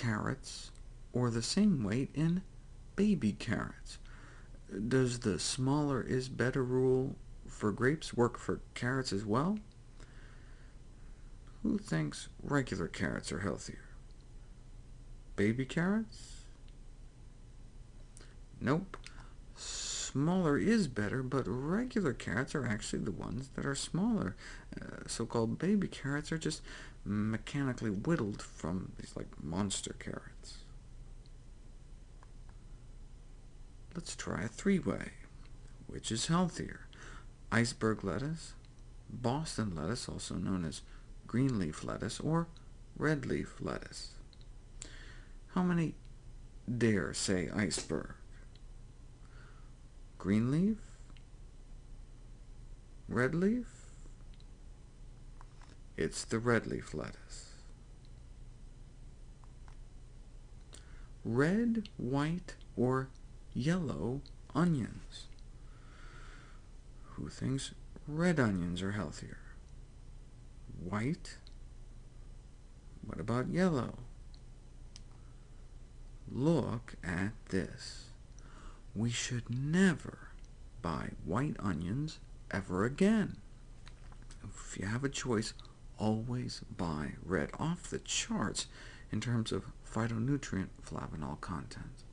carrots, or the same weight in baby carrots? Does the smaller is better rule for grapes work for carrots as well? Who thinks regular carrots are healthier? Baby carrots? Nope. Smaller is better, but regular carrots are actually the ones that are smaller. Uh, So-called baby carrots are just mechanically whittled from these like monster carrots. Let's try a three-way. Which is healthier? Iceberg lettuce, Boston lettuce, also known as green leaf lettuce, or red leaf lettuce? How many dare say iceberg? Green leaf? Red leaf? It's the red leaf lettuce. Red, white, or yellow onions? Who thinks red onions are healthier? White? What about yellow? Look at this. We should never buy white onions ever again. If you have a choice, always buy red, off the charts in terms of phytonutrient flavanol content.